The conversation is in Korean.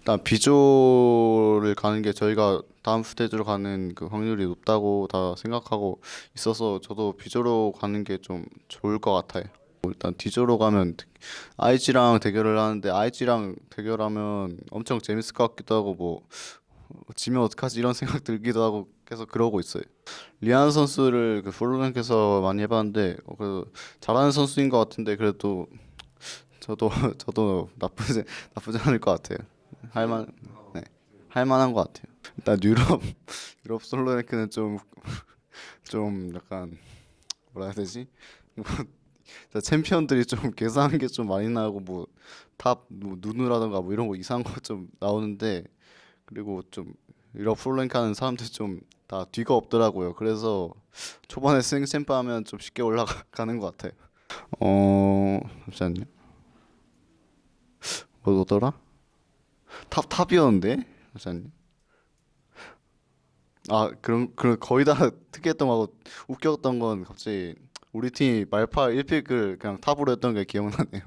일단 비조를 가는 게 저희가 다음 스테이지로 가는 그 확률이 높다고 다 생각하고 있어서 저도 비조로 가는 게 좀 좋을 것 같아요. 일단 디조로 가면 IG랑 대결을 하는데 IG랑 대결하면 엄청 재밌을 것 같기도 하고 뭐 지면 어떡하지 이런 생각 들기도 하고 계속 그러고 있어요. 리안 선수를 그 플로랭크에서 많이 해봤는데 어, 그 잘하는 선수인 것 같은데 그래도 저도 저도 나쁘지 나쁘지 않을 것 같아요. 할만 네 할만한 것 같아요. 일단 유럽 유럽 솔로 랭크는 좀 좀 약간 뭐라 해야 되지? 뭐 챔피언들이 좀 괴상한 게 좀 많이 나고 뭐 top 뭐 누누라던가 뭐 이런 거 이상한 거 좀 나오는데 그리고 좀 유럽 솔랭크 하는 사람들 좀 다 뒤가 없더라고요. 그래서 초반에 센 champ 하면 좀 쉽게 올라가는 것 같아요. 어 잠시만요. 뭐더라? top top이었는데 잠시만요. 아 그런 그런 거의 다 특이했던 거하고 웃겼던 건 갑자기 우리 팀이 말파 1pick을 그냥 top으로 했던 게 기억나네요.